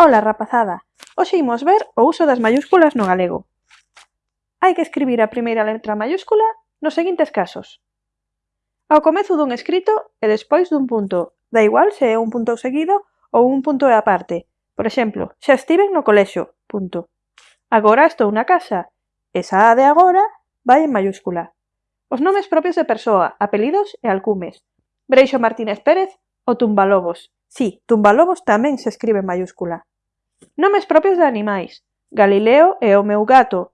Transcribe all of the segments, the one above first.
Ola rapazada, hoxe imos ver o uso das maiúsculas no galego. Hai que escribir a primeira letra maiúscula nos seguintes casos. Ao comezo dun escrito e despois dun punto, da igual se é un punto seguido ou un punto e aparte. Por exemplo, xa estiven no colexo, punto. Agora estou na casa, esa A de agora vai en maiúscula. Os nomes propios de persoa, apelidos e alcumes. Breixo Martínez Pérez, o Tumbalobos. Sí, Tumbalobos tamén se escribe en maiúscula. Nomes propios de animais: Galileo e o meu gato.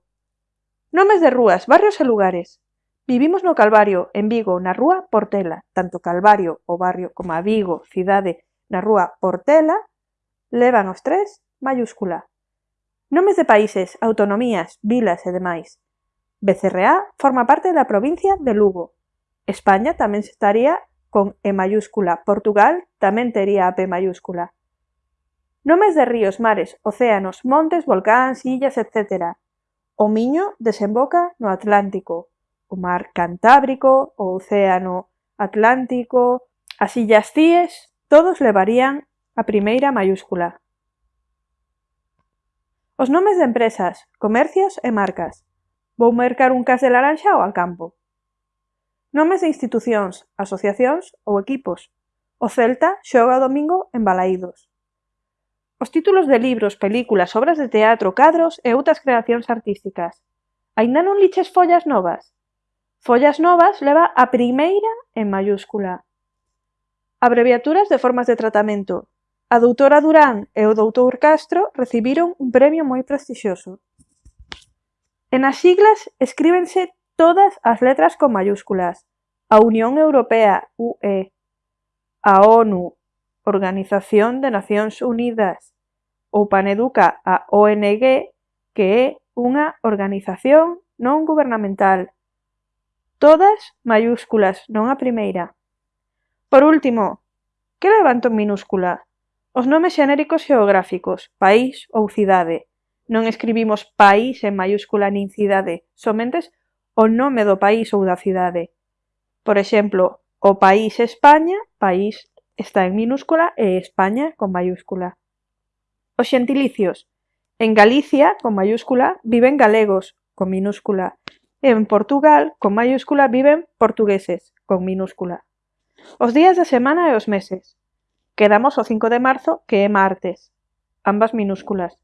Nomes de rúas, barrios e lugares. Vivimos no Calvario, en Vigo, na rúa Portela. Tanto Calvario, o barrio, como a Vigo, cidade, na rúa Portela, levan os tres mayúscula. Nomes de países, autonomías, vilas e demais. BCRA forma parte da provincia de Lugo. España tamén estaría con E mayúscula. Portugal tamén tería a P mayúscula. Nomes de ríos, mares, océanos, montes, volcáns, illas etcétera. O Miño desemboca no Atlántico, o mar Cantábrico, o océano Atlántico, as illas Cíes, todos levarían a primeira maiúscula. Os nomes de empresas, comercios e marcas. Vou mercar un cas de laranxa ao campo. Nomes de institucións, asociacións ou equipos. O Celta xoga o domingo en Balaídos os títulos de libros, películas, obras de teatro, cadros e outras creacións artísticas. Ainda non liches Follas Novas? Follas Novas leva a primeira en mayúscula. Abreviaturas de formas de tratamento. A doutora Durán e o doutor Castro recibiron un premio moi prestixioso. En as siglas escríbense todas as letras con mayúsculas. A Unión Europea, UE, a ONU, Organización de Nacións Unidas, ou Paneduca a ONG que é unha organización non gubernamental. todas maiúsculas, non a primeira. Por último, que levanto en minúscula? Os nomes xenéricos xeográficos, país ou cidade. Non escribimos país en mayúscula nin cidade, somentes o nome do país ou da cidade. Por exemplo, o país España, país está en minúscula e España con mayúscula. Os xentilicios. En Galicia, con mayúscula, viven galegos, con minúscula, en Portugal, con mayúscula, viven portugueses, con minúscula. Os días da semana e os meses. Quedamos o 5 de marzo, que é martes, ambas minúsculas.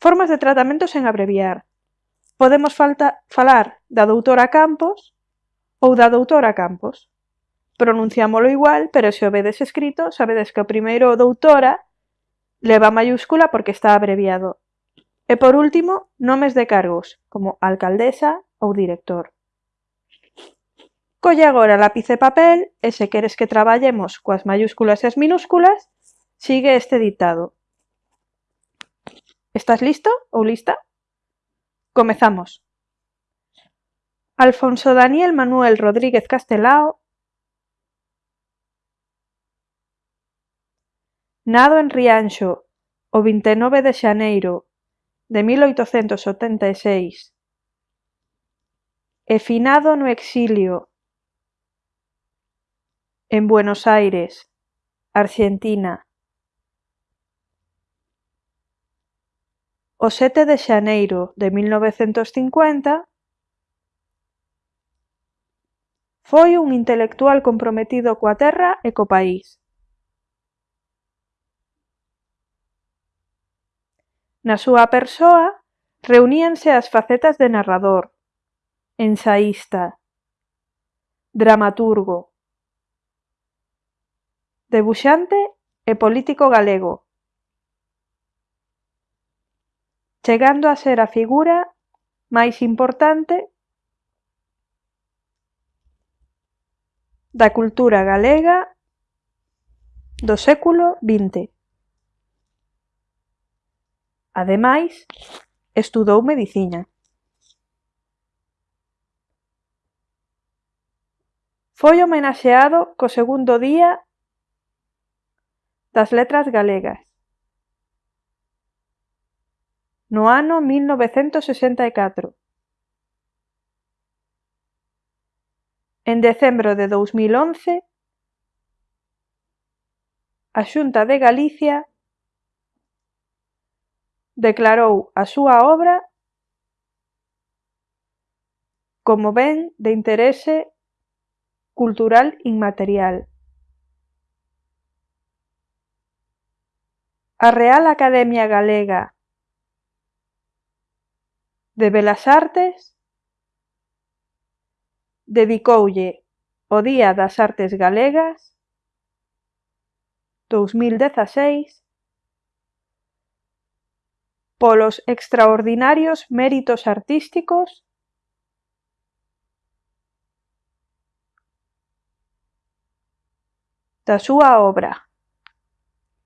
Formas de tratamento sen abreviar. Podemos falta, falar da doutora Campos ou da doutora Campos pronunciámolo igual, pero se o vedes escrito, sabedes que o primeiro doutora leva mayúscula porque está abreviado. E por último, nomes de cargos, como alcaldesa ou director. Colle agora lápiz e papel e se queres que traballemos coas mayúsculas e as minúsculas, sigue este ditado. Estás listo ou lista? Comezamos. Alfonso Daniel Manuel Rodríguez Castelao Nado en Rianxo o vinte e nove de xaneiro de mil oitocentos oitenta e seis e finado no exilio en Buenos Aires, Arxentina, o sete de xaneiro de mil novecentos cincuenta foi un intelectual comprometido coa terra e co país. Na súa persoa reuníanse as facetas de narrador, ensaísta, dramaturgo, debuxante e político galego, chegando a ser a figura máis importante da cultura galega do século XX. Ademais, estudou medicina. Foi homenaxeado co segundo Día das Letras Galegas no ano 1964. En decembro de 2011, a Xunta de Galicia Declarou a súa obra como ben de interese cultural inmaterial. A Real Academia Galega de Belas Artes dedicoulle o Día das Artes Galegas 2016 polos extraordinarios méritos artísticos... da súa obra.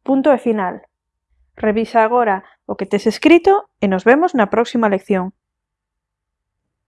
Punto e final. Revisa agora o que tes escrito e nos vemos na próxima lección.